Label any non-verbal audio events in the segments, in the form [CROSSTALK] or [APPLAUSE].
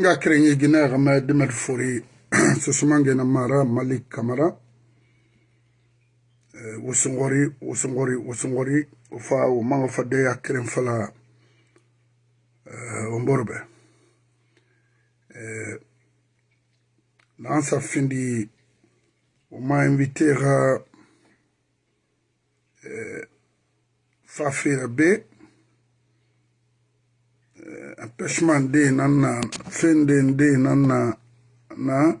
nga kirenye gina gama dimet fori susumange [CLEARS THROAT] na mara malik kamara. Wusungori wusungori wusungori ufa umanga fade ya kiren fala omborbe. Nansa findi uma invité ga fafira be empêchement de nan na fen de de nan na? Na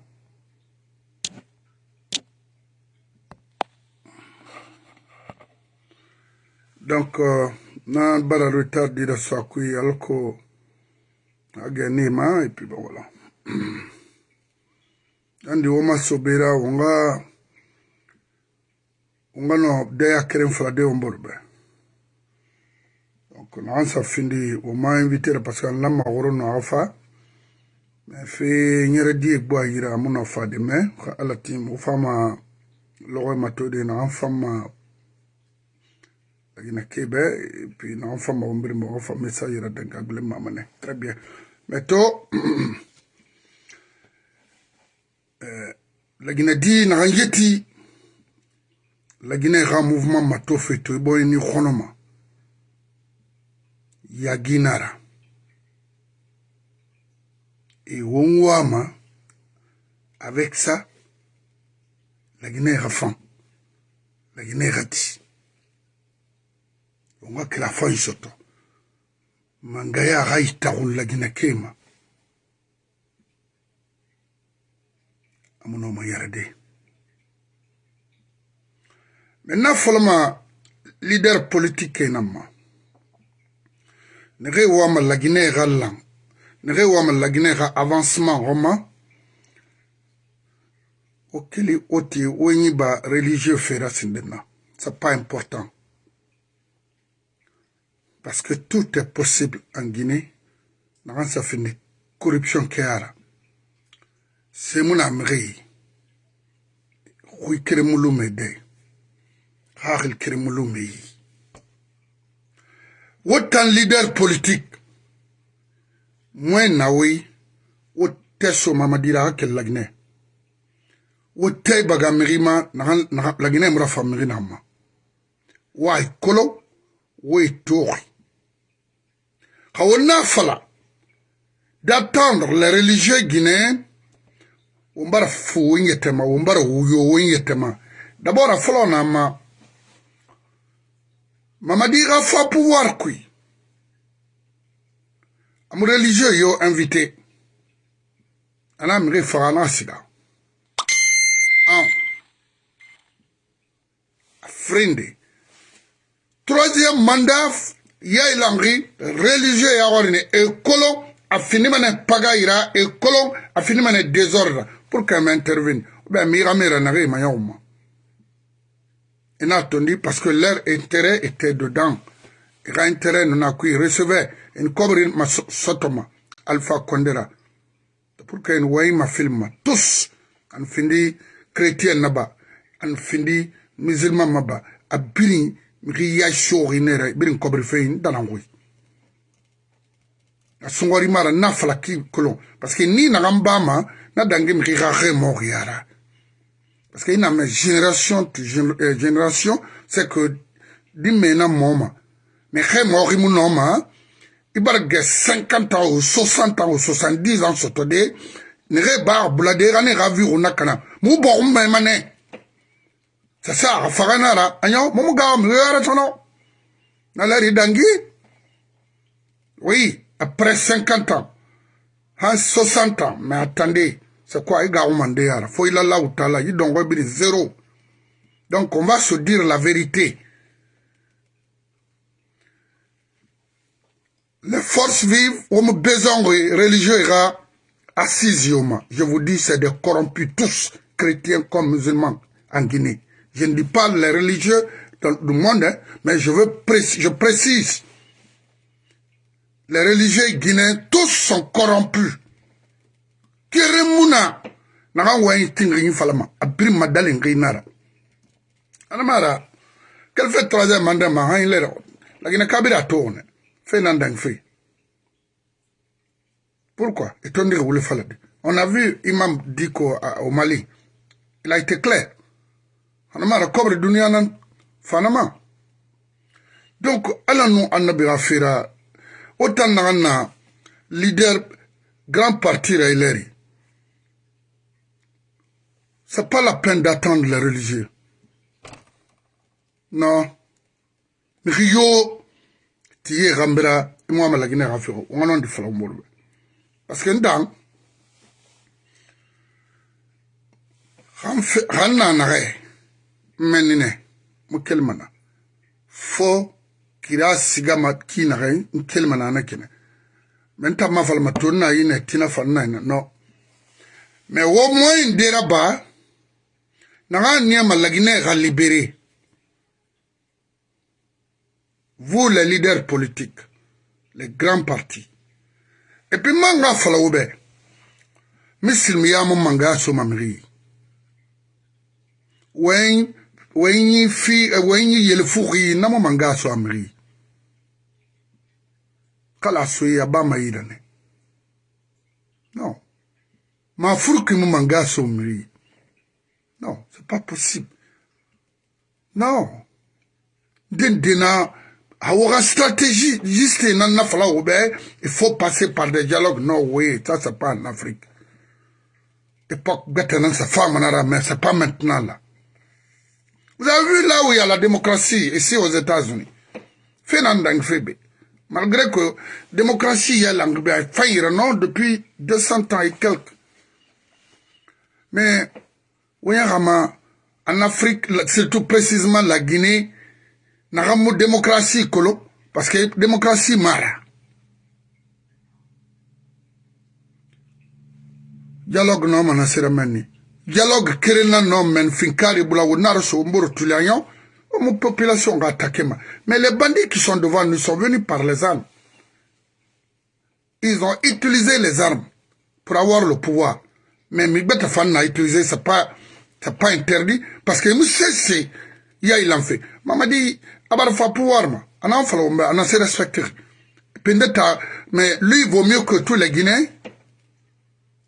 donc uh, na bara retard dira swakui alko agani ma et puis bon voilà. [CLEARS THROAT] Andi woma sobera wonga wonga no deya keren fala de omborbe. Donc na ansa findi woma invité parce que an lamma woro no afa. Fe nyere die gbo ayira amuno fa de me ka ala tim wo fama logo matode na an fama agina kebe et puis na an fama wombiri mo fa message yira denka gule mamane très bien. Mais to euh, [CLEARS THROAT] lagina di naxa yeti lagina xa mouvement ma to fe to i boy ni xonoma yaginara et Wongwama, avec ça, la Guinée rafan, la Guinée rati. On voit que la fin soto. Mangaya raïtarul la Guinée kema. Amono mayarade. Maintenant, follement, leader politique est nama. Nexe wama lagine xa lan nexe wama lagine xa avancement xoma o kili o ti wo ɲi ba religieux fera sindenna c'est pas important. Parce que tout est possible en guinée. Naxan safini corruption ke ara. Semuna mexey xuy keremulume de. Xaxil keremulume yi wo tan leader politique moy nawoy wo te somamadira xa kel lagne wo tey baga mexima lagne mura fa naxama way kolo woy toxi xa wo na fala d'attendre les religieux guinéens wombara fu wonyetema wombara wuyo wonyetema d'abord afolo na ma mamadi ga fa pouvoir kui am religieux yo invité. Ana mire fagana sida un. Frinde troisième mandat ya ilangri religieux ya warine. Ekolo afini mana paga ira ekolo afini mana désordre. Pour qu'elle m'intervienne. Ben, mira mira n'a rien mayoma. Il n'a attendu parce que leur intérêt était dedans. Leur intérêt qui recevait une cobrine ma sotoma Alpha Condera. Pour qu'elle voie ma film tous en findi chrétien naba en findi musulman maba a biri riya shori nere biri kobri fein danangui. A sungori mara na falaki kolon parce que ni na gambama na dangi mi rire mort yara parce que ina me génération tu génération c'est que di mena moma mais xe mort noma ibar ge 50 ans ou 60 ans ou 70 ans soto de ne bar blade rane ravi una kana mu bo me mane c'est ça afagana ra anyo mu ga mu yara tono na la dangi oui après 50 ans. 60 ans. Mais attendez c'est quoi il faut il a là où là. Il donc zéro. Donc on va se dire la vérité. Les forces vives ont besoin religieux assises je vous dis c'est des corrompus tous chrétiens comme musulmans en Guinée. Je ne dis pas les religieux du monde hein, mais je veux je précise. Les religieux guinéens tous sont corrompus kere muna. Naga wayi tingenyi falama. Apiri madali ngi nara. Anamara kelfe troisième mandat ma hayi lera lakini kabira tone fe nandang fe pourquoi? Etondi ke wule falade. On a vu imam diko uh, au mali. Il a été clair. Anamara kobre dunia nan fanama. Donc ala nu annabira fira. Otan naga na leader grand parti ra ileri. C'est pas la peine d'attendre les religieux. Non. Rio, tu y es rambera, et moi, la Guinée Rafiro, on en dit Flambourg. Parce que dans, ran na nare menine mukelmana fo kira sigama ki nare mukelmana na kene menta mafalma tonna yine tina fanna no me wo moy ndera ba nanga niya ma lagine ga libérer. vous les leaders politiques, les grands partis. Et puis manga falaoube, misilmiyamu manga somamri. Wen wenyi fi wenyi yelfuri namo manga somamri. Kala soya bama yidane. Non. Ma furki manga. C'est pas possible. Non. Dindina awa stratégie juste il faut passer par des dialogues. Non oui ça c'est pas en Afrique. Époque maintenant ça femme mais c'est pas maintenant là. Vous avez vu là où il y a la démocratie ici aux États-Unis. Fenandang Febe malgré que démocratie il y a l'anglais non depuis 200 ans et quelques. Mais oui en Afrique surtout précisément la Guinée nagamu démocratie kolo parce que démocratie mara dialogue no mana sira menni dialogue kirina no men finkari bula wonaro so mboro tulianyo mon population va attaquer ma. Mais les bandits qui sont devant nous sont venus par les armes. Ils ont utilisé les armes pour avoir le pouvoir. Mais Migbeta Fan a utilisé c'est pas c'est pas interdit parce que nous c'est il y a il en fait. Mamadi abar fa pouvoir ma. On anan se respecter pendeta mais lui vaut mieux que tous les Guinéens.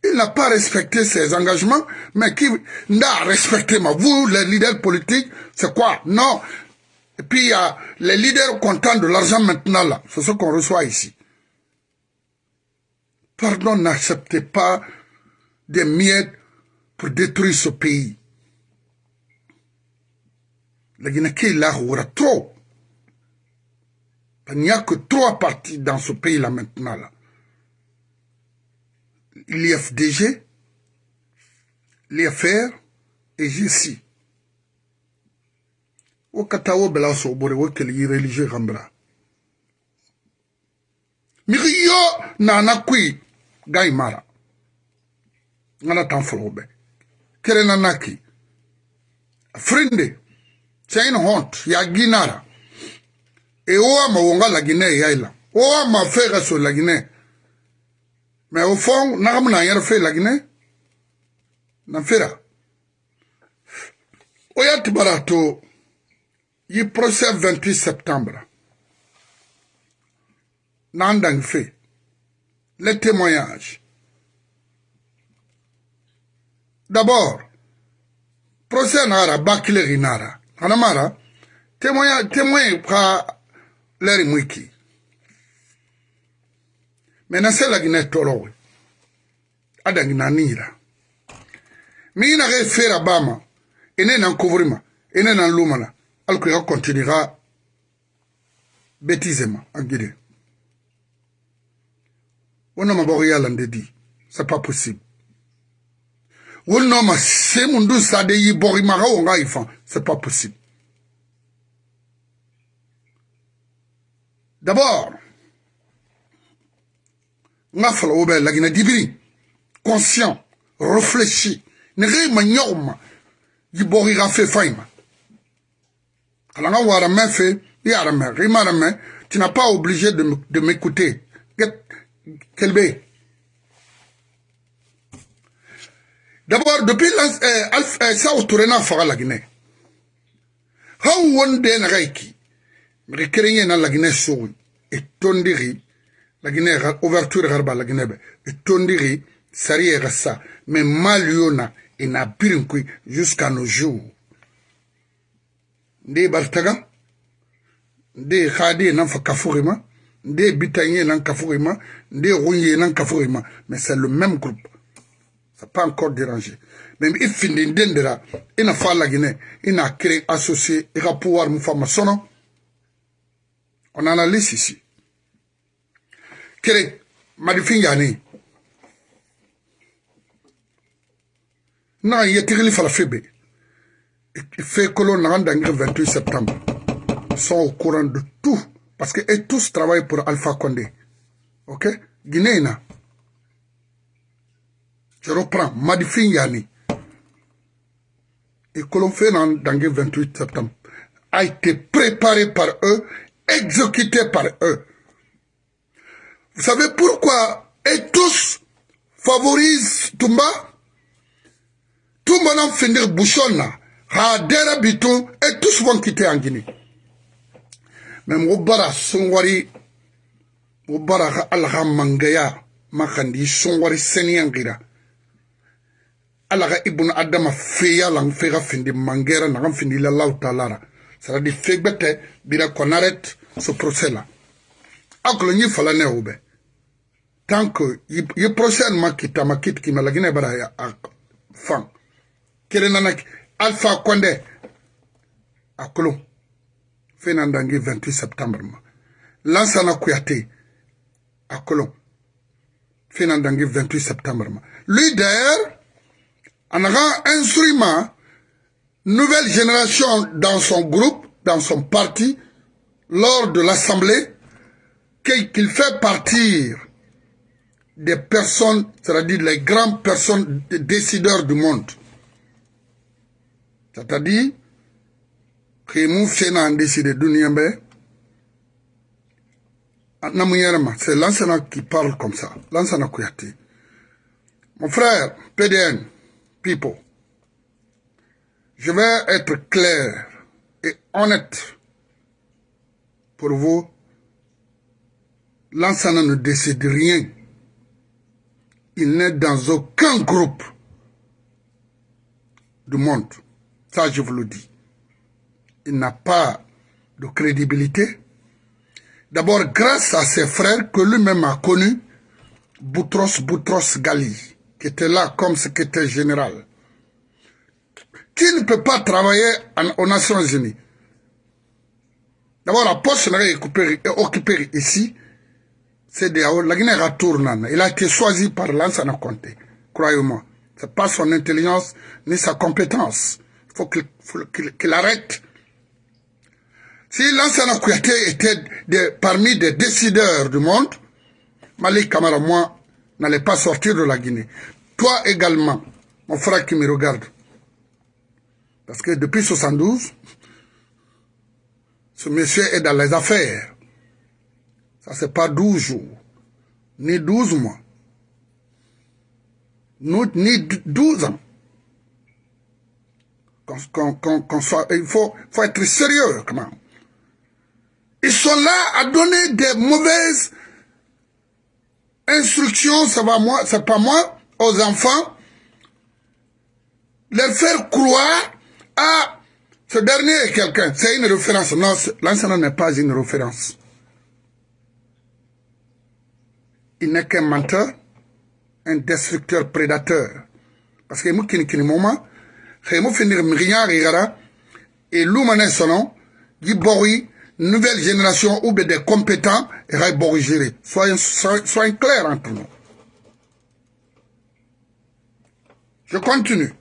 Il n'a pas respecté ses engagements mais qui n'a respecté ma. Vous les leaders politiques c'est quoi? Non. Et puis il y a les leaders contents de l'argent maintenant là. C'est ce qu'on reçoit ici. Pardon n'acceptez pas des miettes pour détruire ce pays la Guinée qui est là trop il n'y a que trois partis dans ce pays-là maintenant. Là. L'IFDG, l'IFR et JC. Au Katawo Bela Sobore, au Keli religieux Rambra. Mirio Nana Kui Gaimara. Nana Tanfolobe. Kerenanaki. Frinde. c'est une honte ya guinée ra e oa mawonga la guinée ya ila. Oa mafega so la guinée mais au fond nagamu na yɛrɛ fe la guinée na fera? Oya ti bara to yi procès 28 septembre. N'an dangi fe. Les témoignages d'abord procès nara bakile gi nara anamara témoin témoin pa leri mwiki mena se lagine tolowe adangi na nira mi na ge fera bama. Ene na couvrima. Ene na lumana alko ya continuera bêtisement en guide wona maboko yala ndedi c'est pas possible. Wonoma se mundu sade yi bori maga wonga ifan c'est pas possible. D'abord, nga fala wo bɛ lagina dibiri conscient réfléchi ne ge ma nyɔg ma yi bɔgi ga fe fai ma ala nga wara mɛ fe i ara mɛ ge mara tu n'as pas obligé de, de m'écouter. Kelbe d'abord depuis euh, euh, sa autouré na faga laginɛ haw won de na ga iki mege kerenge na lagine sogi e tondiri. La Guinée ouverture garba la Guinée et tondiri sari ça mais maliona et na birinkui jusqu'à nos jours. Nde bartaga nde khadi nan fa kafurima nde bitanye nan kafurima nde rouye nan kafurima. Mais c'est le même groupe. Ça pas encore dérangé mais il finit d'endera il n'a pas la Guinée il n'a créé associé il va pouvoir me faire ma on a la liste ici kere madifin yani na yetigili fala febe. Fait que l'on a 28 septembre. Sont au courant de tout. Parce que et tous travaillent pour Alpha Condé. Ok? Guinée je reprends. Madifin Yani et que l'on fait dans le 28 septembre. A été préparé par eux exécuté par eux. Vous savez pourquoi et tous favorisent Toumba. Toumba n'a finir bouchon là. Ha dɛrɛ bi tun et tous vont quitter en Guinée. Mais mɔgɔ bara sɔngwari mɔgɔ bara ka ala ala ka ibnu adama feya lan fega findi mangera nagan findi ila allahu taala ra saradi fegbete bira konaret so procès la. Akolo nyi fala ne ube tant que ye procès an makita makit ki malagine bara ya fan kele nanak alpha konde akolo fenan dangi 28 septembre ma. Lansana kuyate akolo fenan dangi 28 septembre ma. Lui d'ailleurs en a instrument nouvelle génération dans son groupe dans son parti lors de l'assemblée qu'il fait partir des personnes, c'est-à-dire les grandes personnes décideurs du monde. C'est-à-dire que nous faisons décider de c'est l'ancien qui parle comme ça. L'ancien Kouyaté. Mon frère, PDN, people, je vais être clair et honnête pour vous. L'ancien ne décide rien. Il n'est dans aucun groupe du monde. Ça, je vous le dis. Il n'a pas de crédibilité. D'abord, grâce à ses frères que lui-même a connus, Boutros Boutros Gali, qui était là comme secrétaire général, qui ne peut pas travailler aux Nations Unies. D'abord, la poste est occupée ici, c'est de la Guinée retourne. Il a été choisi par Lansana Conté, croyez-moi. Ce n'est pas son intelligence ni sa compétence il faut qu'il arrête. Si l'ancien Kouyaté était parmi des décideurs du monde, Malik Kamara, moi, n'allait pas sortir de la Guinée. Toi également, mon frère qui me regarde. Parce que depuis 72, ce monsieur est dans les affaires. Ça, c'est pas 12 jours, ni 12 mois, ni 12 ans soit, il faut, faut être sérieux. Ils sont là à donner des mauvaises instructions, ça va moi, c'est pas moi, aux enfants, les faire croire à ce dernier est quelqu'un, c'est une référence. Non, l'enseignant n'est pas une référence. Il n'est qu'un menteur, un destructeur prédateur. Parce que moi, qui moment, xeymo finir gara et lumane sono gi boxi nouvelle génération ou des compétents gérer soyons, soyons clairs entre nous. Je continue.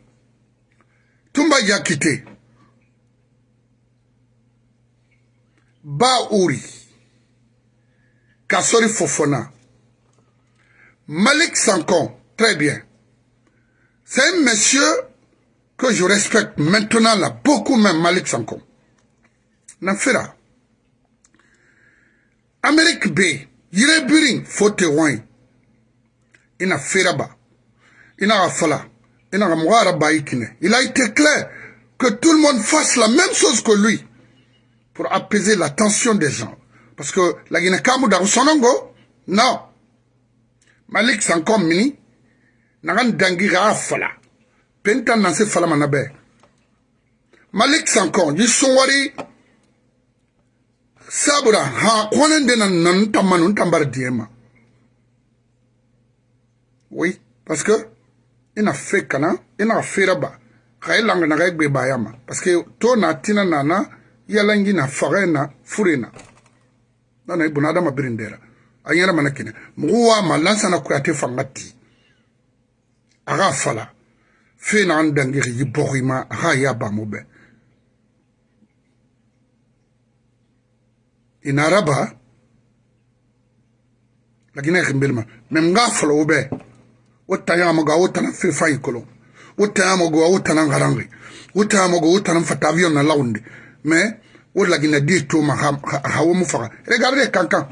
Tumba jakite ba uri kasori fofona. Malik sankon. Très bien. C'est un monsieur que je respecte maintenant là, beaucoup même Malik Sanko. Nafira. Amérique B, yire biring fote wine. Ina feraba. Ina rafala. Ina ramwara baïkine. Il a été clair que tout le monde fasse la même chose que lui pour apaiser la tension des gens. Parce que la Guinée Kamou Sonongo, non malik sanko mini nagan dangi ga fala penta nan se fala be malik sanko yi saboda kwanan da nan nan tamman nun tambar diyema oui parce que ina fake kana ina fera ba. Kai langa na kai gbe yama. Parce que to na tina nana yalangi na fagena furena nana ibuna adama birindera. Anyara mana kine muwa malansa na kuyate fangati. Aga fala. Fe na andangi yi bohima aga ya ba mobe. Ina raba lagina khimbelma mem nga fala wo bɛɛ wo tayama ga wo tana fe fayi kolon wo tayama go wo tana ngarangi wo tayama go wo tana fata avion na launde mais wo lagina regardez kankan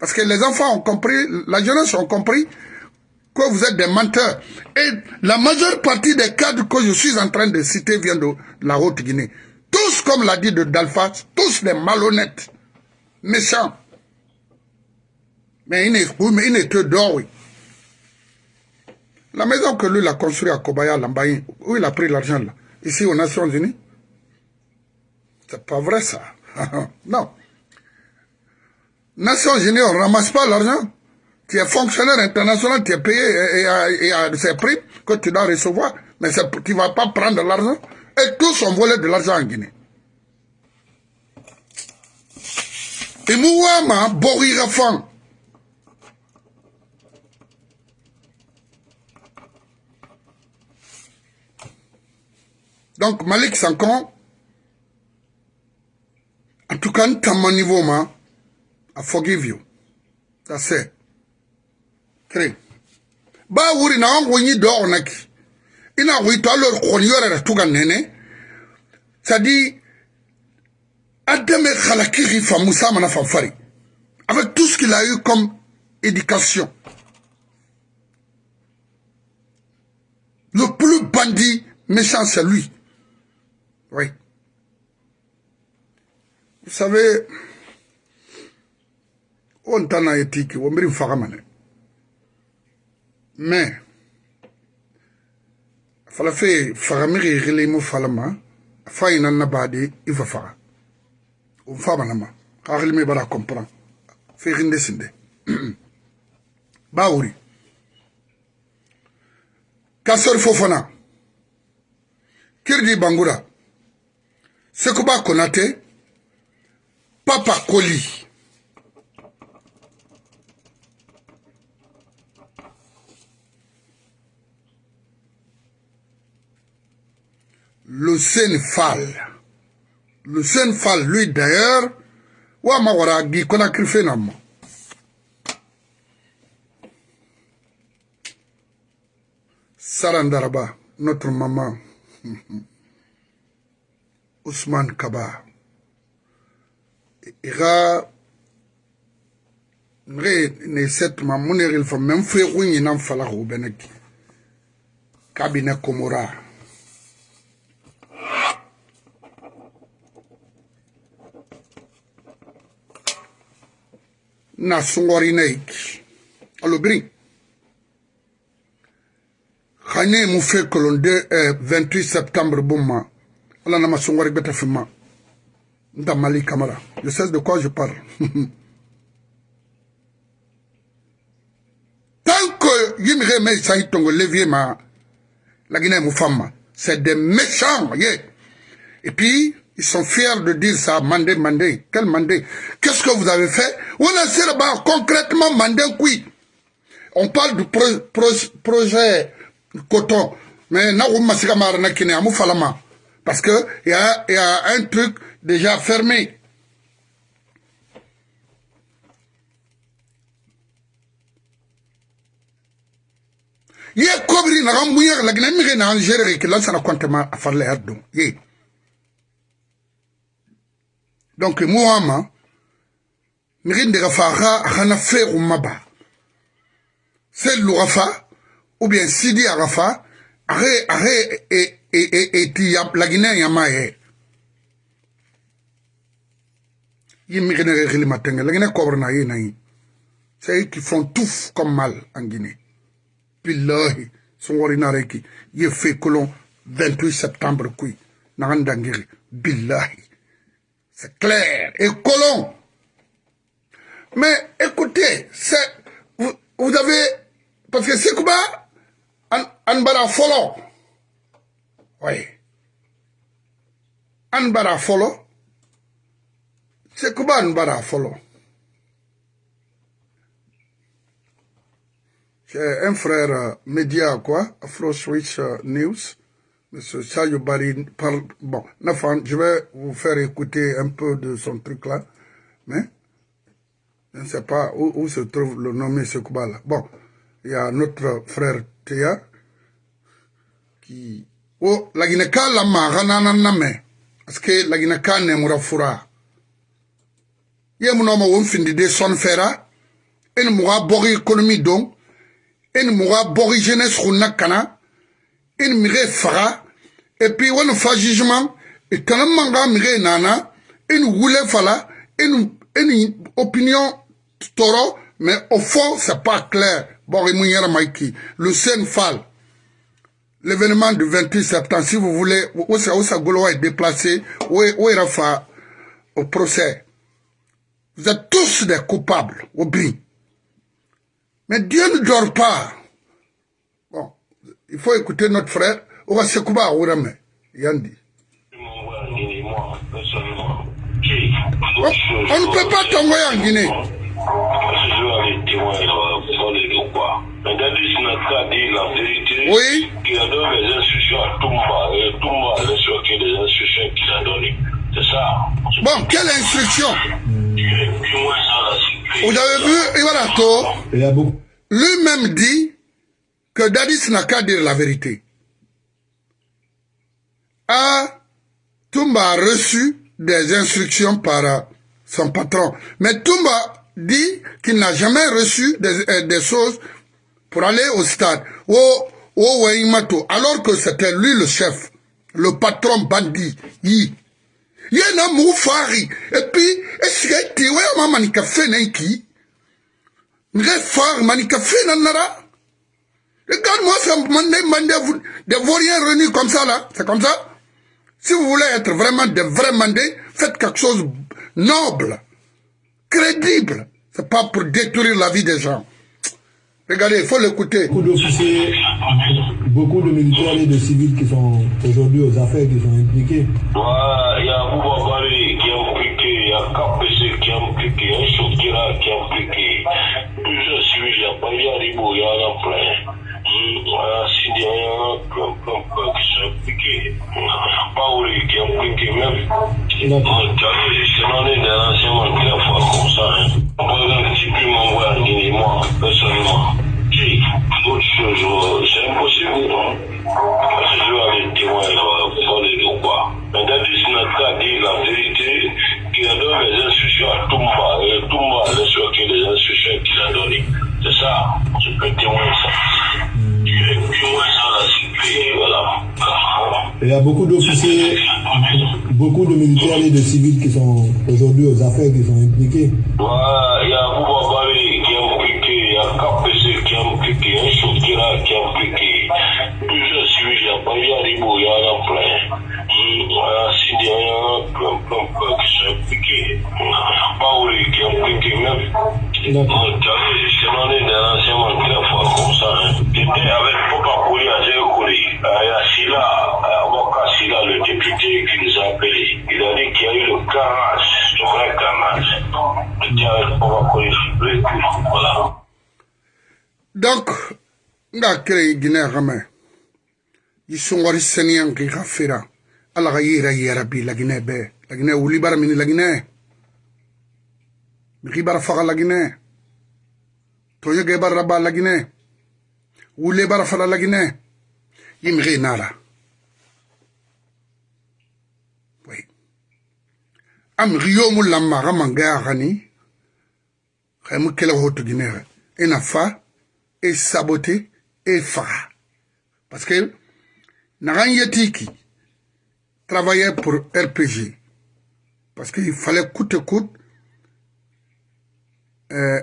Parce que les enfants ont compris, la jeunesse ont compris que vous êtes des menteurs. Et la majeure partie des cadres que je suis en train de citer viennent de la Haute-Guinée. Tous, comme l'a dit de Dalfa, tous des malhonnêtes, méchants. Mais il n'est oui, que d'or, oui. La maison que lui a construite à Kobaya, Lambaye, où il a pris l'argent là Ici aux Nations Unies C'est pas vrai ça. [LAUGHS] non. Nations Unies, on ne ramasse pas l'argent. Tu es fonctionnaire international, tu es payé et, à ces prix que tu dois recevoir. Mais tu ne vas pas prendre l'argent. Et tous ont volé de l'argent en Guinée. Et Mouama, Borirafan. Donc Malik Sankon, en tout cas, mon niveau, moi, I forgive you. That's it. Three. Ba wuri na wangu nyi do onaki. Ina wito alor konyore ratuga nene. Sadi, ademe khalakiri fa Moussa mana fanfari. Avec tout ce qu'il a eu comme éducation. Le plus bandit méchant, c'est lui. Oui. Vous savez, on tana etiki wo mbiri faga mane mais fala fe faga mi gele mo fala ma fa ina na bade ifa faga on famanama hakhilme bara comprend fexinde sinde. [CLEARS THROAT] Ba wori. Kasori fofana kirdi bangura. Sekuba konate. Papa koli. Le Sénéphal. Le Sénéfal, lui d'ailleurs, wa ma wara gi kona krife na ma. Sarandaraba, notre maman, [LAUGHS] Ousmane Kaba, ira nre ne set ma muniril fa même fe kunyi nan fala ko beneki kabine komora na sungori na iki alobiri khanye mu fe kolon de eh, 28 septembre bumma ala na masungori beta fima. Nta mali kamara. Je sais de quoi je parle. [LAUGHS] Tant que yimire me sahi tongo levier ma la Guinée mu fama c'est des méchants yeah. et puis Ils sont fiers de dire ça, mandé, mandé. Quel mandé? Qu'est-ce que vous avez fait? On a là concrètement mandé oui. On parle du pro, pro, projet coton. Mais parce que il y a, y a un truc déjà fermé. ye kobri na gambuya la gna mi na ngere ke lan donc mo wama mixi ndega fa xa xana feexuma ba sellu xa fa ou bien sidi a xa fa axe axe eti lagine yama ye yi mixinege xilimatenge lagine kobrena ye nayi c'est eux qui font tout comme mal en Guinée. Billahi, Songorinareki, il fait colon 28 septembre, qui, Narandangiri, Billahi. C'est clair. Et colon. Mais écoutez, c'est, vous, avez, parce que c'est quoi, Anbara Folo. Oui. Anbara Folo. C'est quoi Anbara Folo? J'ai un frère euh, média, quoi, Afro Switch euh, News. Monsieur Chayo Bari parle. Bon, Nafan, je vais vous faire écouter un peu de son truc là. Mais, je ne sais pas où, où se trouve le nommé Sekouba là. Bon, il y a notre frère Théa qui. Oh, la Guinée-Ka la marana name. Parce que la Guinée-Ka ne moura fura. Yé mon homme, on finit de son fera. Et ne moura bori économie donc. une muga bogi jeunesse khunna une mige faga et puis wani fa jugement et kana manga mige nana une wule fala une une opinion toro mais au fond c'est pas clair. Bogi munyera maiki le sen fall. L'événement du 28 septembre si vous voulez où ça où ça est déplacé où où fa au procès? Vous êtes tous des coupables au bien. Mais Dieu ne dort pas. Il faut écouter notre frère. On va se couper à Ourame. Yandi. On ne peut pas tomber en Guinée. Oui. Qui a donné les instructions à Toumba et Toumba a respecté les instructions qu'il a données. C'est ça. Bon, quelle instruction Vous avez vu Ibarato Lui-même dit que Dadis n'a qu'à dire la vérité. Ah, Toumba a reçu des instructions par son patron. Mais Toumba dit qu'il n'a jamais reçu des, euh, choses pour aller au stade. Oh, oh, alors que c'était lui le chef, le patron bandit. Yi. Yena moufari. Et puis, est-ce que tu vois maman manika fenenki? Nge far manika fenanara? Regarde-moi ça, mandé, des vauriens réunis comme ça là. C'est comme ça. Si vous voulez être vraiment des vrais mandés, faites quelque chose noble, crédible. C'est pas pour détruire la vie des gens. Regardez, il faut l'écouter. Beaucoup d'officiers, beaucoup de militaires et de civils qui sont aujourd'hui aux affaires, qui sont impliqués. Ouais, il y a Boubavari qui est impliqué, il y a KPC qui est impliqué, il y a Chokira qui est impliqué. Plusieurs civils, il y a Baya Ribo, il y en a plein. C'est ça, je peux témoigner ça. Et. Il y a beaucoup d'officiers, beaucoup de militaires et de civils qui sont aujourd'hui aux affaires, qui sont impliqués. Il y a Boubavari qui est impliqué, il y a KPC qui est impliqué, il y a Chokira qui est impliqué. Plusieurs civils, il y a Ribo, il y en a plein. Il y a Sidi, il y en a plein, plein, plein qui sont impliqués. Paoli qui est impliqué même. C'est l'année ancien militaire fort comme ça. avec Papa Kouli Azé Kouli, à Silla, euh, à Waka Silla, le député qui nous a appelé, il a dit qu'il y a eu le carnage, le vrai carnage. J'étais avec Papa Kouli, le voilà. Donc, nga kere guinée xame i songori seniyan ki xa fera. Ala xa yira yarabi laginɛ bɛɛ laginɛ wuli bara mini laginɛ mixi bara faxa laginɛ toɲege barra ba laginɛ Wule bara fala la Guinée. Yimri nara. Oui. Am riyo mu lamma ga manga gani. Khaymu kela hoto Guinée. Ena fa et saboter et faire. Parce que Naran Yetiki travaillait pour RPG. Parce qu'il fallait coûte coûte euh,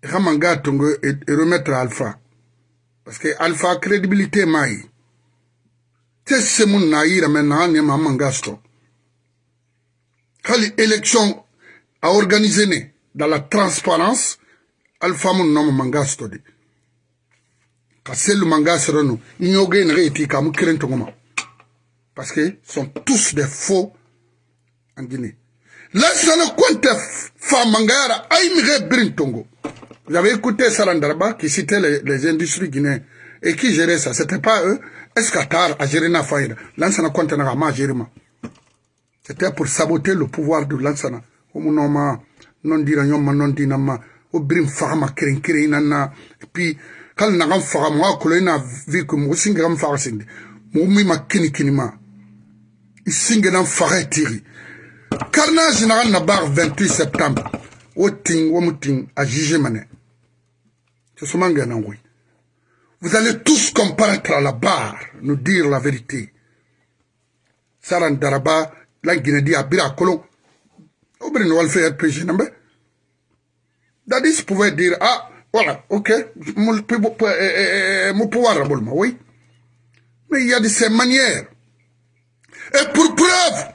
Kamanga Tongo et, et remettre Alpha. Parce que Alpha crédibilité maï. C'est ce mon naïra maintenant, ni ma mangasto. Kali élection à organiser dans la transparence, Alpha mon nom mangasto di. Kassel mangasero nous, ignoge n're eti kamu kiren tongoma. Parce que sont tous des faux en Guinée. Ne compte Famangara, Aïmire Brintongo. Vous avez écouté Sarandarba qui citait les, industries guinéennes et qui gérait ça. C'était pas eux. Est-ce qu'Atar a géré na faïda? Lansana na ma gérima. C'était pour saboter le pouvoir de Lansana. Omunoma, non dira nyoma, non dinama, au brim fama kirin kirin nana. Et puis, quand on a fait moi, que l'on a vu que moi, c'est un faire sindi. Moi, ma kini ma. Il singe dans farait tiri. Carnage n'a bar 28 septembre. Au ting, au mouting, à juger mané. C'est ce manga oui. Vous allez tous comparaître à la barre, nous dire la vérité. Saran Daraba, la Guinée dit à Bira Colon. Au Brin Walfait RPG, n'imbe. Dadis pouvait dire, ah, voilà, ok, mon pouvoir, oui. Mais il y a de ces manières. Et pour preuve,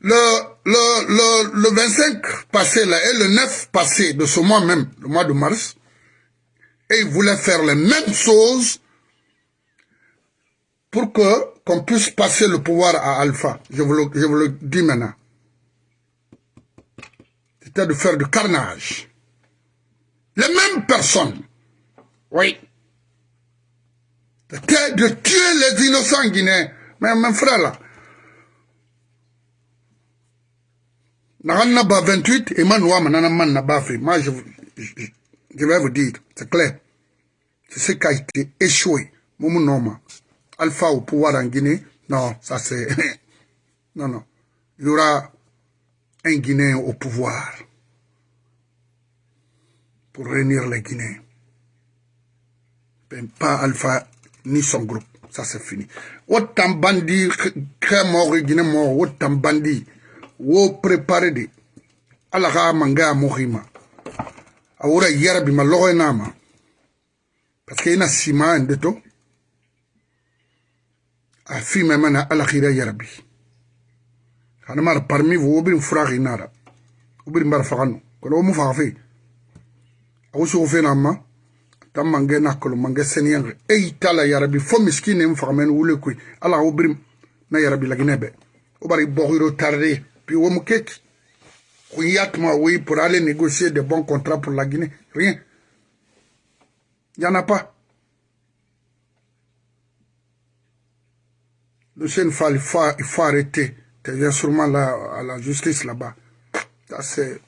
le, le, le, le 25 passé là, et le 9 passé de ce mois même, le mois de mars, et ils voulaient faire les mêmes choses pour que qu'on puisse passer le pouvoir à Alpha. Je vous le, je vous le dis maintenant. C'était de faire du carnage. Les mêmes personnes. Oui. C'était de tuer les innocents guinéens. Mais mon frère là, Naranna ba 28 et je, vais vous dire, c'est clair. C'est ce qui a été échoué. Alpha au pouvoir en Guinée. Non, ça c'est. [LAUGHS] non, non. Il y aura un Guinéen au pouvoir pour réunir les Guinéens. Ben, pas Alpha ni son groupe. Ça c'est fini. Autant bandit, créé mort, Guinée mort, autant bandit. wo prepare de. Ala ka manga mogi ma a wora yarabi ma logo na ma. Parce que ina sima de to a fi ma mana ala khira yarabi kana mar parmi wo bin fragi nara ubir mar faganu ko mo fafe a wo so fe na ma. Tan mange nakolo mange seniyange e itala yarabi fo miskine n fagamen wule koy ala wo bir na yarabi laginebe o bari boxiro tarde. Puis Womukek, Kouyatma, oui, pour aller négocier de bons contrats pour la Guinée. Rien. Il n'y en a pas. Lucien il faut, il faut arrêter. Tu viens sûrement à la justice là-bas. Ça, c'est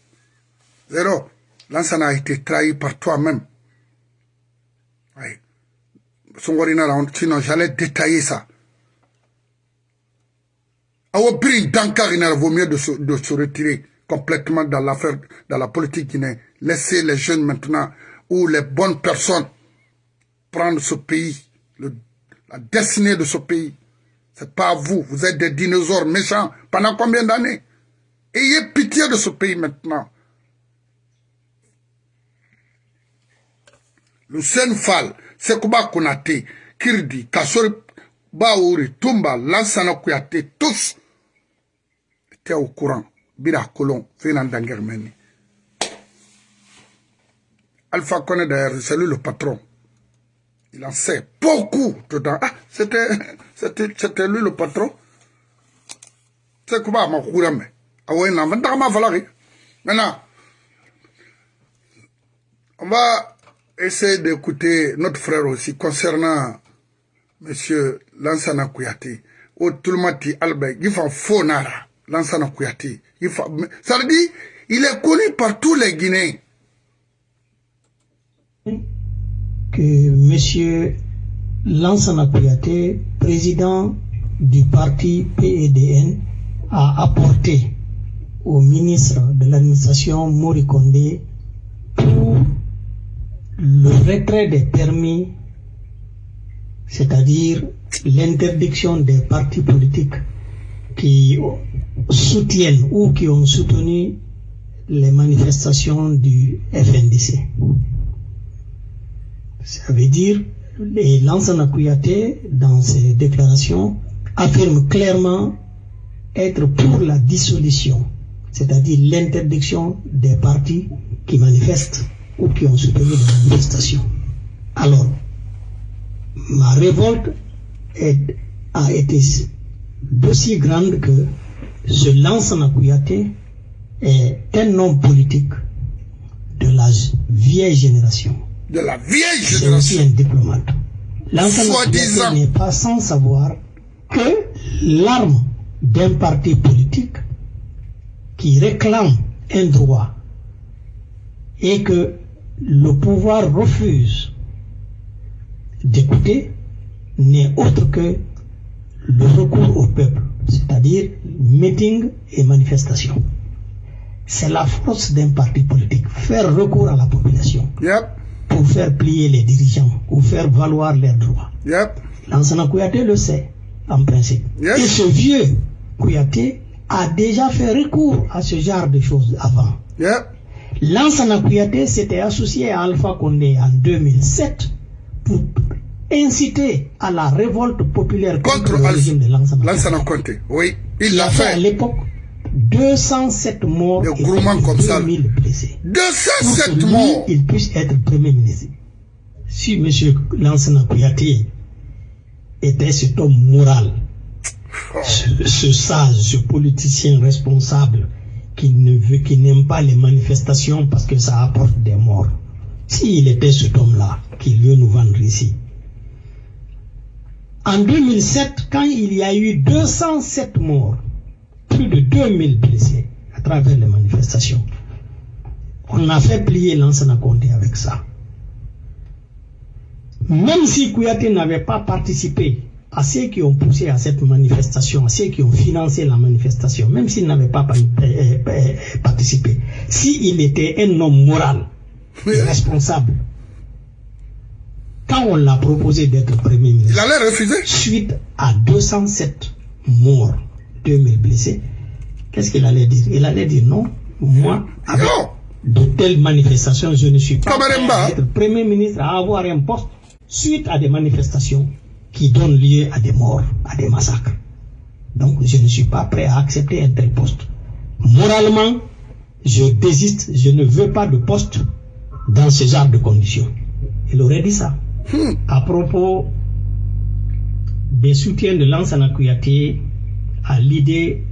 zéro. Lansana a été trahi par toi-même. Oui. Sinon, j'allais détailler ça. Awo Brin Dankar, il vaut mieux de se, retirer complètement dans l'affaire, dans la politique guinéenne. Laissez les jeunes maintenant, ou les bonnes personnes, prendre ce pays, la destinée de ce pays. C'est pas vous, vous êtes des dinosaures méchants. Pendant combien d'années? Ayez pitié de ce pays maintenant. Lucien Fall, Sekouba Konate, Kirdi, Kassori, Baouri, Tumba, Lansana Kouyaté, tous étaient au courant. Bira Colon, Fénan Dangermeni. Alpha Kone d'ailleurs, c'est lui le patron. Il en sait beaucoup dedans. Ah, [LAUGHS] c'était, lui le patron. C'est quoi ma courame? Ah ouais, non, Maintenant, on va essayer d'écouter notre frère aussi concernant Monsieur Lansana Kouyaté. Ou tout le monde dit Albert, il faut faux nara. Lansana Kouyaté. Ça veut dire, il est connu par tous les Guinéens. Que Monsieur Lansana Kouyaté, président du parti PEDN, a apporté au ministre de l'administration Mori Kondé pour le retrait des permis, c'est-à-dire l'interdiction des partis politiques qui soutiennent ou qui ont soutenu les manifestations du FNDC. Ça veut dire, les Lansana Kouyaté, dans ses déclarations, affirme clairement être pour la dissolution, c'est-à-dire l'interdiction des partis qui manifestent ou qui ont soutenu les manifestations. Alors, ma révolte a été d'aussi grande que ce Lansana Kouyaté est un homme politique de la vieille génération. De la vieille C'est aussi génération. un diplomate. Lansana. Kouyaté n'est pas sans savoir que l'arme d'un parti politique qui réclame un droit et que le pouvoir refuse d'écouter n'est autre que le recours au peuple, c'est-à-dire meeting et manifestation. C'est la force d'un parti politique, faire recours à la population Yep, pour faire plier les dirigeants ou faire valoir leurs droits. yep. Lansana Kouyaté le sait, en principe. Yes. Et ce vieux Kouyaté a déjà fait recours à ce genre de choses avant. Yep. Lansana Kouyaté s'était associé à Alpha Condé en 2007 pour inciter à la révolte populaire contre, Contre le régime de Lansana. Conté. Oui, il l'a fait à l'époque 207 morts et comme ça. 2000 blessés. Pour que 207 lui, morts. il puisse être Premier ministre. Si M. Lansana Kouyaté était cet homme moral, ce, ce sage, ce politicien responsable qui ne veut, qui n'aime pas les manifestations parce que ça apporte des morts. S'il était cet homme-là qui veut nous vendre ici. En 2007, quand il y a eu 207 morts, plus de 2000 blessés à travers les manifestations, on a fait plier Lansana Conté avec ça. Même si Kouyaté n'avait pas participé à ceux qui ont poussé à cette manifestation, à ceux qui ont financé la manifestation, même s'il n'avait pas pa- euh, euh, participé, s'il était un homme moral, responsable, quand on l'a proposé d'être Premier Il ministre, allait refuser. suite à 207 morts, 2000 blessés, qu'est-ce qu'il allait dire? Il allait dire non, moi, avec Non. de telles manifestations, je ne suis pas prêt à être Premier ministre à avoir un poste suite à des manifestations qui donnent lieu à des morts, à des massacres. Donc je ne suis pas prêt à accepter un tel poste. Moralement, je désiste, je ne veux pas de poste dans ce genre de conditions. Il aurait dit ça. À propos des soutiens de Lansana Kouyaté à l'idée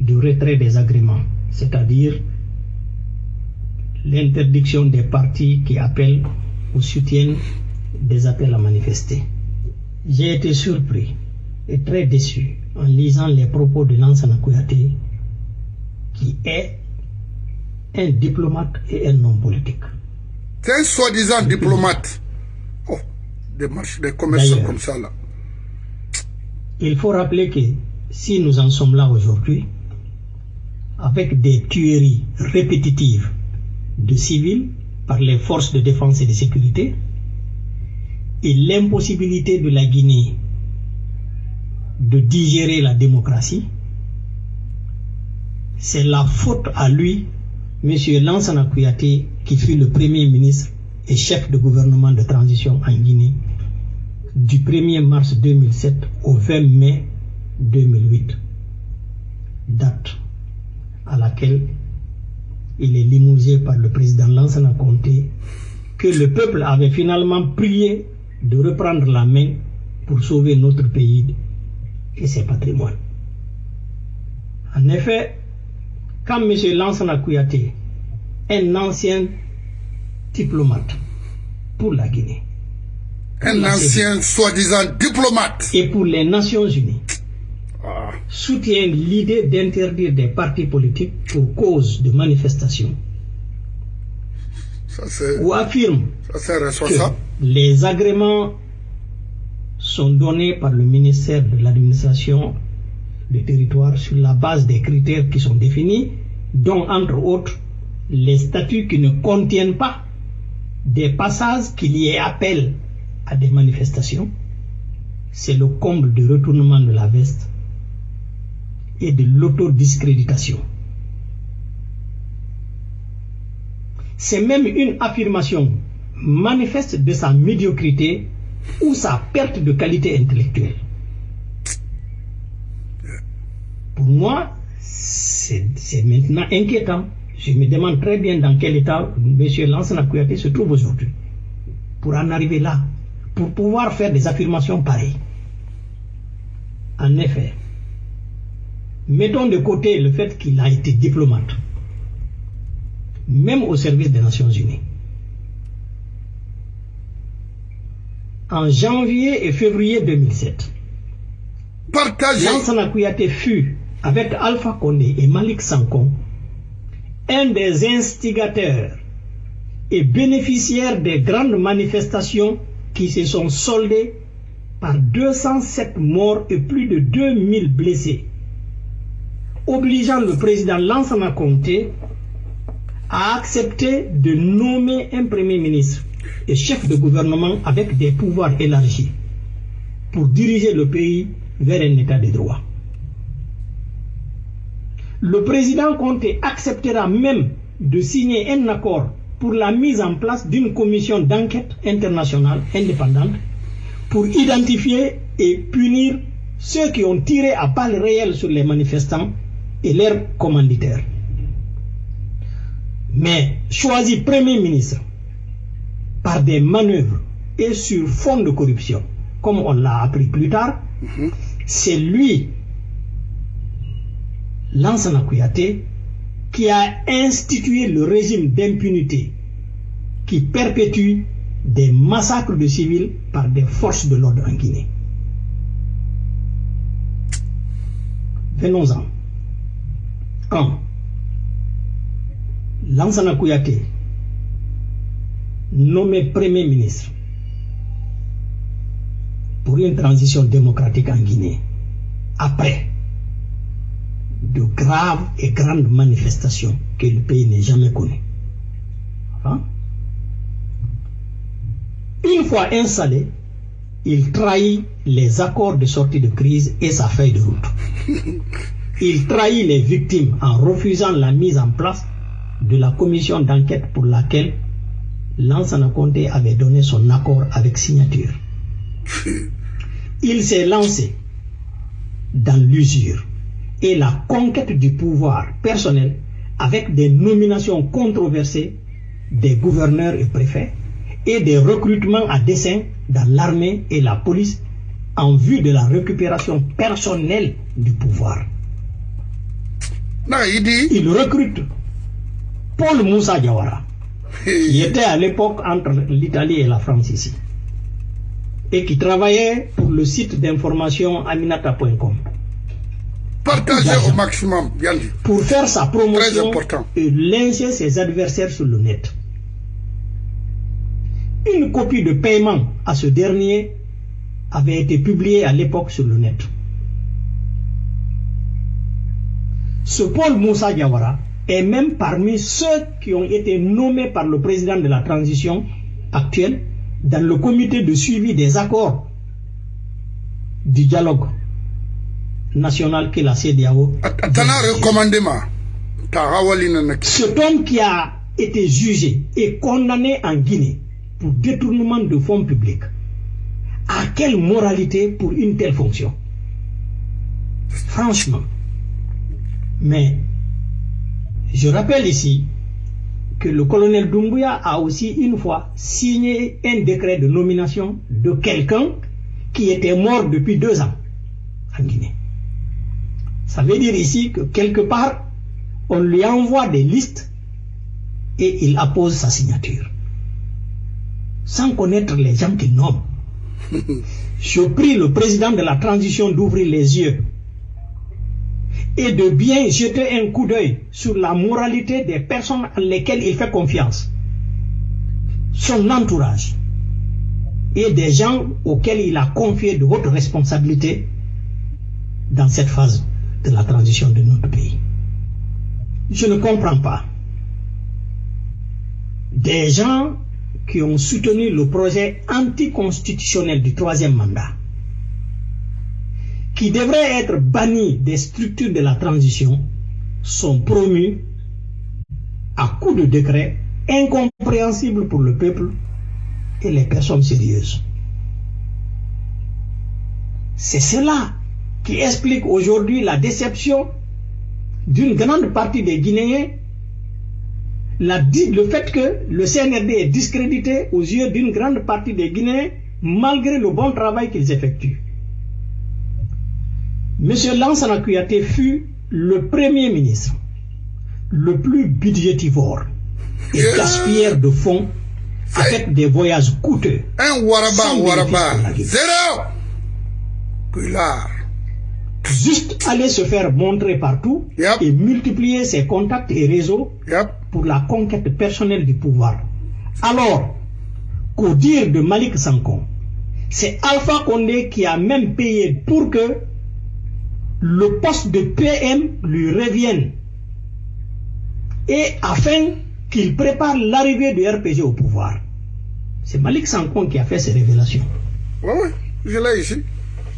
du retrait des agréments, c'est-à-dire l'interdiction des partis qui appellent ou soutiennent des appels à manifester. J'ai été surpris et très déçu en lisant les propos de Lansana Kouyaté, qui est un diplomate et un homme politique. C'est un soi-disant diplomate. Des D'ailleurs. comme ça là. Il faut rappeler que si nous en sommes là aujourd'hui, avec des tueries répétitives de civils par les forces de défense et de sécurité, et l'impossibilité de la Guinée de digérer la démocratie, c'est la faute à lui, M. Lansana Kouyaté, qui fut le premier ministre et chef de gouvernement de transition en Guinée du 1er mars 2007 au 20 mai 2008, date à laquelle il est limousé par le président Lansana Conté, que le peuple avait finalement prié de reprendre la main pour sauver notre pays et ses patrimoines. En effet, quand M. Lansana Kouyaté, un ancien diplomate pour la Guinée, Un ancien soi-disant diplomate. et pour les Nations Unies Ah, soutient l'idée d'interdire des partis politiques pour cause de manifestation ça c'est ou affirme ça, que les agréments sont donnés par le ministère de l'administration du territoire sur la base des critères qui sont définis, dont entre autres les statuts qui ne contiennent pas des passages qu'il y ait appel à des manifestations. C'est le comble du retournement de la veste et de l'autodiscréditation. c'est même une affirmation manifeste de sa médiocrité ou sa perte de qualité intellectuelle. Pour moi, c'est maintenant inquiétant. Je me demande très bien dans quel état M. Lansana Kouyaté se trouve aujourd'hui. Pour en arriver là, pour pouvoir faire des affirmations pareilles. En effet, mettons de côté le fait qu'il a été diplomate, même au service des Nations Unies. En janvier et février 2007, Partagez. Lansana Kouyaté fut, avec Alpha Condé et Malik Sankon, un des instigateurs et bénéficiaires des grandes manifestations qui se sont soldées par 207 morts et plus de 2000 blessés, obligeant le président Lansana Conté à accepter de nommer un premier ministre et chef de gouvernement avec des pouvoirs élargis pour diriger le pays vers un état de droit. Le président Conté acceptera même de signer un accord pour la mise en place d'une commission d'enquête internationale indépendante pour identifier et punir ceux qui ont tiré à balles réelles sur les manifestants et leurs commanditaires. Mais choisi Premier ministre par des manœuvres et sur fond de corruption, comme on l'a appris plus tard, c'est lui, Lansana Kouyaté, qui a institué le régime d'impunité qui perpétue des massacres de civils par des forces de l'ordre en Guinée. Venons-en. 1. Lansana Kouyaté, nommé Premier ministre pour une transition démocratique en Guinée, après de graves et grandes manifestations que le pays n'a jamais connues. Hein? Une fois installé, il trahit les accords de sortie de crise et sa feuille de route. Il trahit les victimes en refusant la mise en place de la commission d'enquête pour laquelle Lansana Conté avait donné son accord avec signature. Il s'est lancé dans l'usure et la conquête du pouvoir personnel avec des nominations controversées des gouverneurs et préfets et des recrutements à dessein dans l'armée et la police en vue de la récupération personnelle du pouvoir. Non, il dit. Il recrute Paul Moussa Diawara, qui était à l'époque entre l'Italie et la France ici, et qui travaillait pour le site d'information aminata.com. Partagez au maximum, bien dit. Pour faire sa promotion et lyncher ses adversaires sur le net. Une copie de paiement à ce dernier avait été publiée à l'époque sur le net. Ce Paul Moussa Diawara est même parmi ceux qui ont été nommés par le président de la transition actuelle dans le comité de suivi des accords du dialogue national que la CDAO cet homme qui a été jugé et condamné en Guinée pour détournement de fonds publics, a quelle moralité pour une telle fonction? Franchement. Mais je rappelle ici que le colonel Doumbouya a aussi une fois signé un décret de nomination de quelqu'un qui était mort depuis deux ans en Guinée. Ça veut dire ici que quelque part, on lui envoie des listes et il appose sa signature. Sans connaître les gens qu'il nomme. [LAUGHS] Je prie le président de la transition d'ouvrir les yeux et de bien jeter un coup d'œil sur la moralité des personnes en lesquelles il fait confiance. Son entourage et des gens auxquels il a confié de hautes responsabilités dans cette phase de la transition de notre pays. Je ne comprends pas. Des gens qui ont soutenu le projet anticonstitutionnel du troisième mandat, qui devraient être bannis des structures de la transition, sont promus à coup de décret incompréhensible pour le peuple et les personnes sérieuses. C'est cela qui explique aujourd'hui la déception d'une grande partie des Guinéens, la, le fait que le CNRD est discrédité aux yeux d'une grande partie des Guinéens malgré le bon travail qu'ils effectuent. Monsieur Lansana Kouyaté fut le premier ministre le plus budgétivore et gaspilleur de fonds avec des voyages coûteux. Un Waraba, Waraba, zéro. Juste aller se faire montrer partout Yep. et multiplier ses contacts et réseaux Yep. pour la conquête personnelle du pouvoir. Alors qu'au dire de Malik Sankon, c'est Alpha Condé qui a même payé pour que le poste de PM lui revienne et afin qu'il prépare l'arrivée du RPG au pouvoir. C'est Malik Sankon qui a fait ces révélations. Oui, oui, je l'ai ici.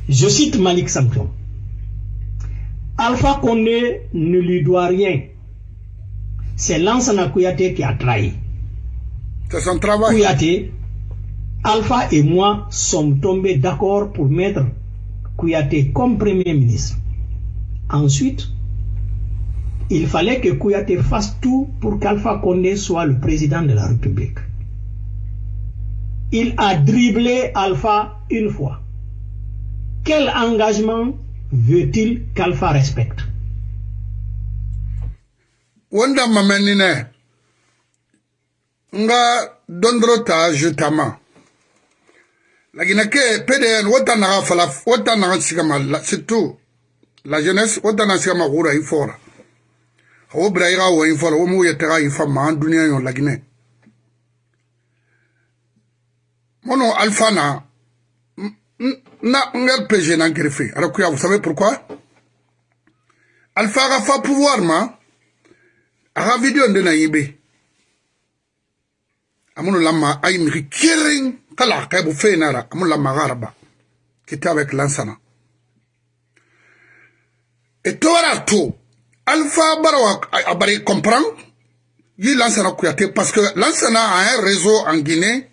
Je cite Malik Sankon. Alpha Condé ne lui doit rien. C'est Lansana Kouyaté qui a trahi. C'est son travail. Kouyaté, Alpha et moi sommes tombés d'accord pour mettre Kouyaté comme Premier ministre. Ensuite, il fallait que Kouyaté fasse tout pour qu'Alpha Condé soit le président de la République. Il a dribblé Alpha une fois. Quel engagement veut-il qu'Alpha respecte? Wanda nga dondro ta jutama. Ke pdn wota naga fala la- jeunesse wota na sigama gura i fora wo bira i ga wo i fora wo mu yete ga i fa ma an duniya yo lagine mono n- na nga rpg na ara kuya vous savez pourquoi? Alpha ga fa pouvoir ma aga video nde na yibe. Amunu lama ay migi kering kala kay bu fenara amunu lama garba kita avec lansana. Et tora to alpha barawa abari comprend yi lansana kuyate parce que lansana a un réseau en Guinée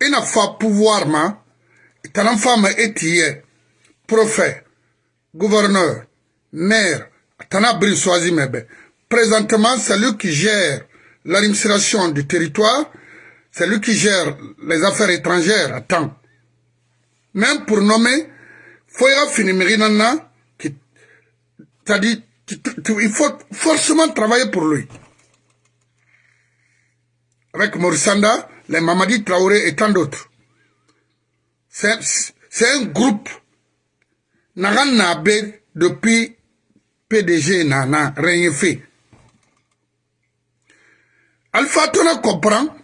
il n'a pas pouvoir ma tanan fama etiye préfet gouverneur maire tana soisi mebe Présentement, c'est lui qui gère l'administration du territoire, c'est lui qui gère les affaires étrangères à temps. Même pour nommer, faut y avoir fini Mirinana, qui, il faut forcément travailler pour lui. Avec Morissanda, les Mamadi Traoré et tant d'autres. C'est un groupe, Nagan Nabe, depuis PDG Nana, rien fait. Alpha Tona comprend,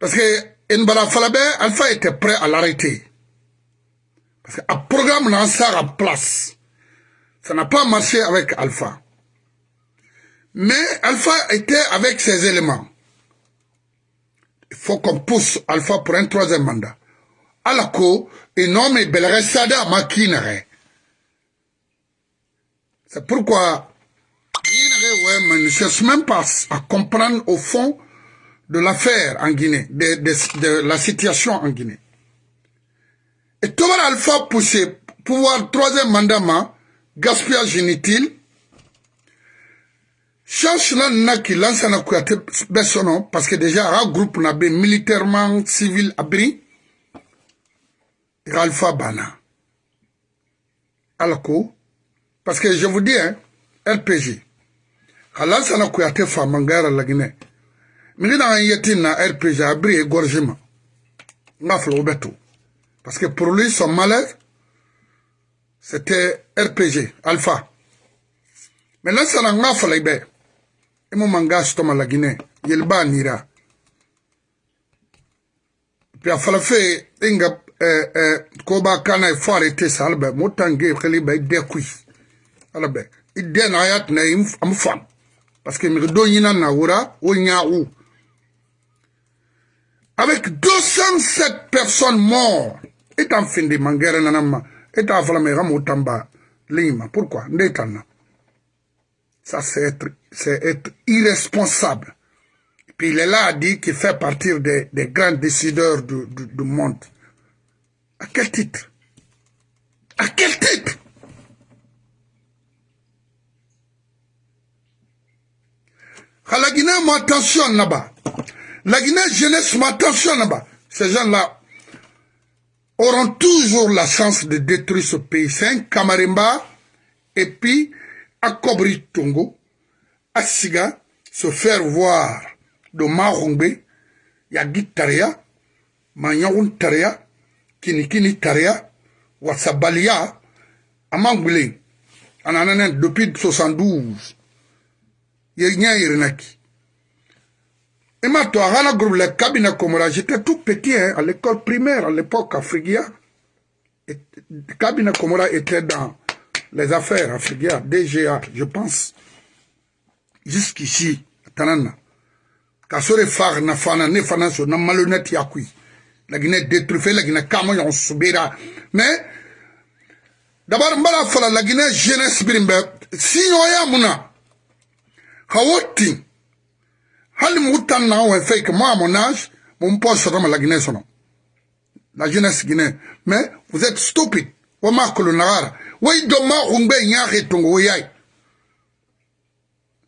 parce que Alpha était prêt à l'arrêter. Parce qu'un programme lancé en place, ça n'a pas marché avec Alpha. Mais Alpha était avec ses éléments. Il faut qu'on pousse Alpha pour un troisième mandat. Alako, mais Belresada Makinere. C'est pourquoi ouais, ne cherche même pas à comprendre au fond de l'affaire en Guinée, de, de- la situation en Guinée. Et Tobar Alpha poussé pouvoir troisième mandat, ma, gaspillage inutile, change là n'a qui lance un bessono, parce que déjà, un groupe n'a militairement, civil, abri, et Alpha Bana. Alako, parce que je vous dis, hein, RPG, Alansana Kouyaté Famangara Lagine, Mingina Yetin na RPG abri égorgement. Ngaflo Beto. Parce que pour lui, son malheur, c'était RPG, Alpha. Mais là, ça n'a pas fallu. Et mon manga, stoma la Guinée, Yelba Nira. Puis fallu faire, inga, koba kana il faut arrêter ça, albe, motangue, khaliba, il découille. Albe, na ayat na am fam. Parce que mi do yina na wura, o nyaou. Avec 207 personnes mortes, et en fin de mangere nanama, et en fala me ramo tamba, lima. Pourquoi? Ndetana. Ça, c'est être, c'est être irresponsable. Puis il est là à qu'il fait partie des, des grands décideurs du, du, du monde. À quel titre? À quel titre? La Guinée m'attention là-bas. La Guinée jeunesse m'attention là-bas. Ces gens-là auront toujours la chance de détruire ce pays. Un Kamarimba et puis à Kobri Tongo, à Siga, se faire voir de Marongbe, kinikini kariya wasabaliya a man gwile a nana ne depuis 72 ye ɲɛ yerena ki i m'a to a kana groupe la kabina komora j'étais tout petit hein, à l'école primaire à l'époque à frigia. Et kabina komora était dans les affaires à frigia dga je pense. Jusqu'ici tanana. Ka so de far na fana ne fana so na malhonnête ya kui. La Guinée kamo yon subira. Mais, d'abord, mbala fala la Guinée jeunesse birimbe, si yoya muna, hawoti, hali moutan na fait que moi à mon âge mon poste dans la Guinée sono la jeunesse guinéenne. Mais vous êtes stupide. Wa ma ko nagara way do ma umbe nyaare tongo woyay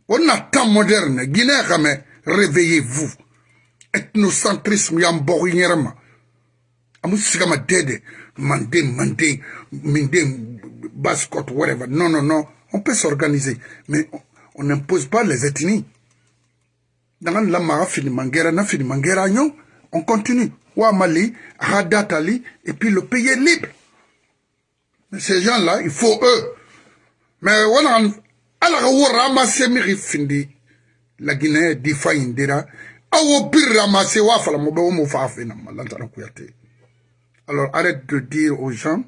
on a temps moderne Guinée game réveillez-vous. Ethnocentrisme amu sigama dede mandé mandé mindé bascot whatever. Non non non on peut s'organiser mais on n'impose pas les ethnies. Dans la mara mangera na fini mangera on continue. Wa mali radatali et puis le pays est libre. Mais ces gens là il faut eux. Mais ala ka wo ramasse mi findi. La Guinée di fa indira awo bir ramasse wa fala mo be mo fa fe na malantara kuyate alors arrête de dire aux gens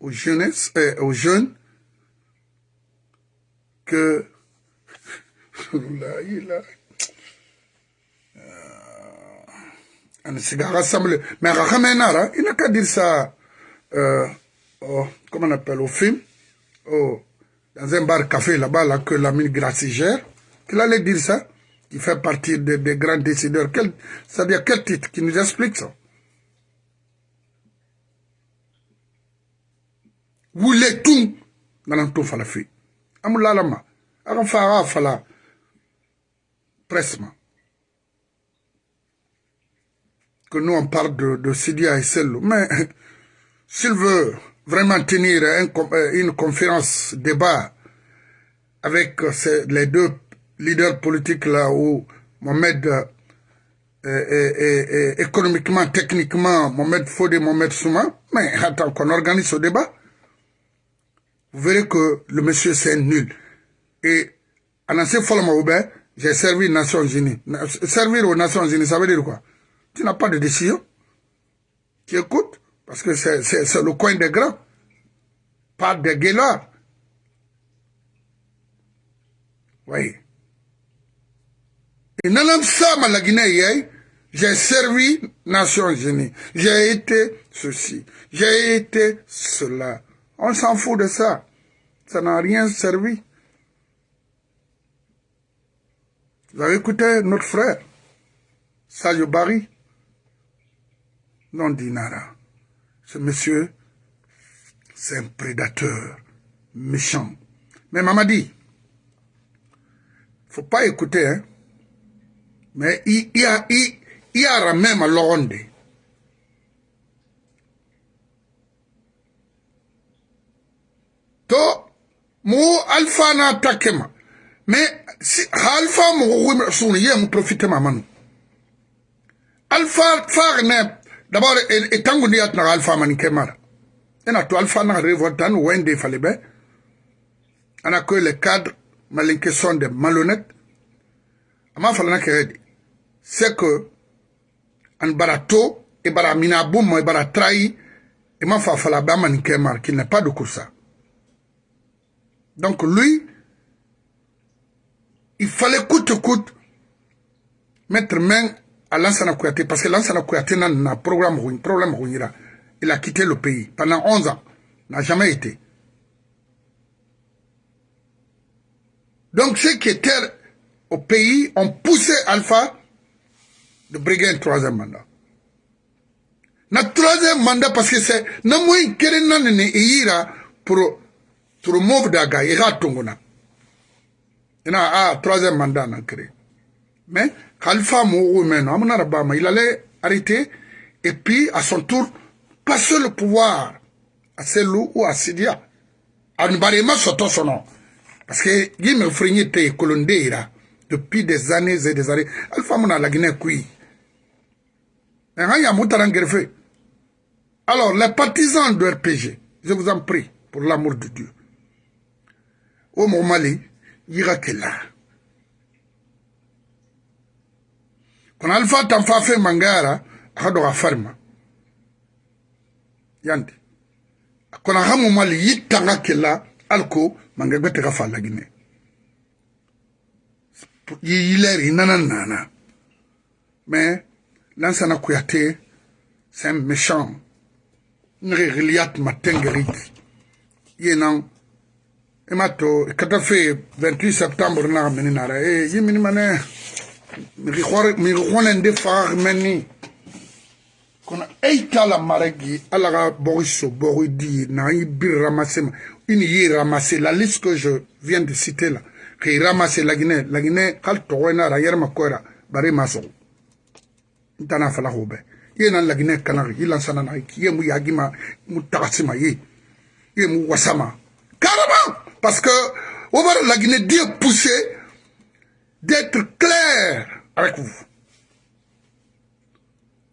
aux jeunes euh, aux jeunes que. [LAUGHS] Mais il n'a qu'à dire ça, oh, comment on appelle, au film, oh, dans un bar café là-bas, là, que la mine Gracie gère, qu'il allait dire ça, qui fait partie des, des grands décideurs. C'est-à-dire quel titre qui nous explique ça? Vous les tout dans le tout falafi. Amulalama, Arafara fala, pressement. que nous on parle de, de Sidia et. Mais [LAUGHS] s'il veut vraiment tenir un, une conférence débat avec ces, les deux leaders politiques là où Mohamed est, économiquement, techniquement, Mohamed Fodé, Mohamed Souma, mais attends qu'on organise ce débat, vous verrez que le monsieur c'est nul. Et Anassé Folamaoube, j'ai servi Nations Unies. Servir aux Nations Unies, ça veut dire quoi? Tu n'as pas de décision. Tu écoutes, parce que c'est le coin des grands, pas des guélards. Oui. Et ça, la Guinée, j'ai servi Nations Unies, j'ai été ceci, j'ai été cela. On s'en fout de ça. Ça n'a rien servi. Vous avez écouté notre frère, Sadio Barry? Non Dinara. Ce monsieur, c'est un prédateur méchant. Mais maman dit, faut pas écouter, hein. Mais il y a, il, même à. mo alfa na takema. Me si alfa mo ko mi sunu ye mo profite ma manu. Alfa far ne d'abord e, e tangu ni atna alfa man kemara ena to alfa na revotan wende fale be. Ana ko le cadre malinke sont des malhonnêtes ama fala na keredi c'est que an barato e bara mina boum e bara trahi e ma fa fala ba man kemar qu'il n'est pas de course. Donc lui, il fallait coûte coûte mettre main à Lansana Kouyaté, parce que Lansana Kouyaté n'a un programme, problème, il a quitté le pays pendant 11 ans, n'a jamais été. Donc ceux qui étaient au pays ont poussé Alpha de briguer un troisième mandat. Na troisième mandat parce que c'est pour pour move daga ira tongona. Ina ah troisième mandat na. Mais Khalifa Mourou maintenant, il allait arrêter et puis à son tour passer le pouvoir à Selou ou à Sidia. À Nbarema Soto son nom. Parce que Yime Frigny te Kolondeira depuis des années et des années. Alpha Mona la Guinée kui. Alors, les partisans de RPG, je vous en prie, pour l'amour de Dieu. o mɔgɔ ma le yiga kela kɔnɔ alifa tanfa fɛn mangayara a ka dɔgɔ a fari ma yante. A kɔnɔ a ka mɔgɔ ma le yi tanga kela hali ko mangagbe tɛ ka fa laginɛ yilɛri nana nana. Mais lansana kuyate c'est un méchant. Une réglia matengeri yenan Emato, kata fait 28 septembre na meninara. Eh, yimini mané. Mirikwane nde far meni. Kona eitala maregi, alaga boriso, boridi, na bir ramassé. Une yi ramassé. La liste que je viens de citer là. Qui ramassé la Guinée. La Guinée, kal towena ra yerma koira. Bari maso. ntana fala ho be ye nan lagine kana yi lan sana na ye mu yagima mu tagasima ye ye mu wasama carrément parce que la Guinée dire pousser d'être clair avec vous.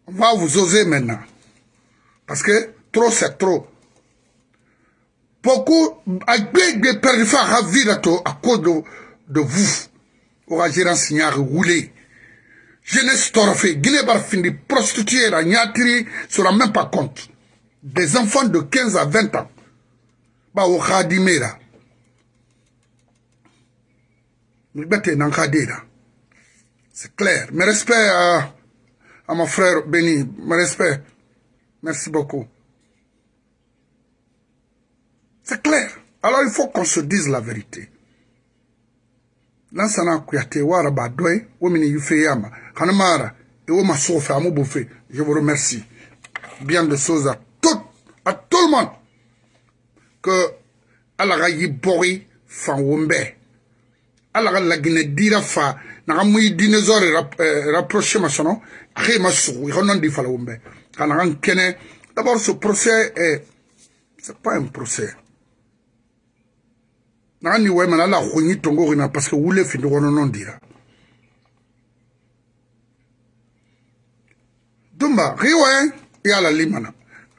On va vous oser maintenant. Parce que trop c'est trop. Beaucoup de perdu à à cause de, de vous au gérant signal roulé. Jeunesse fɛ guinée b'a fini prostituée la ɲatiri sera même pas compte. Des enfants de 15 à 20 ans. Ba wo khadime la bete nan khade la c'est clair. Mes respects à, à mon frère Béni. Mes respects. Merci beaucoup. C'est clair. Alors il faut qu'on se dise la vérité. Lansana kuyate wara ba doy womini yufe yama. Hanamara et Oma Sofa, Bouffé, je vous remercie. Bien de choses à tout, à tout le monde. Que Allah yi bori fan wombe. alla ka laginɛ dira fa naga mui dinosaure eh, rapprochema sono axe ma sugu ixa non di falawunbe xa naxan kene d'abord ce procès est c'est pas un procès. Naxa ni waymana alla xuñi tongoxina parce que wule findi xono non dira dumba xi we i a la limana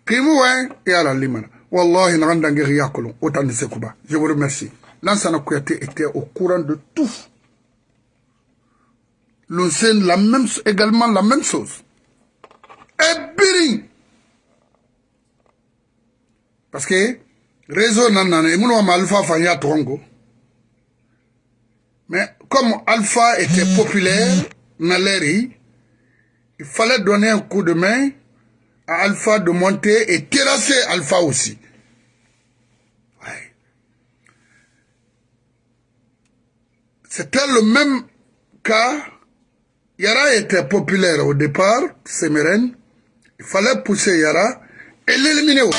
ximu we i a la limana wallahi naxan dange xi yakolon wo tandi sekuba je vous remercie. Lansana était au courant de tout. L'Unsène la même également la même chose. Et biring parce que réseau nanana et mon alpha fanya trongo mais comme alpha était populaire naleri il fallait donner un coup de main à Alpha de monter et terrasser Alpha aussi. Ouais. C'était le même cas. Yara était populaire au départ, Semerène. Il fallait pousser Yara et l'éliminer.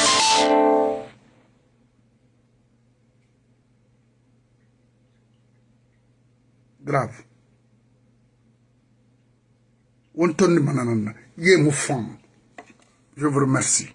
Grave. je vous remercie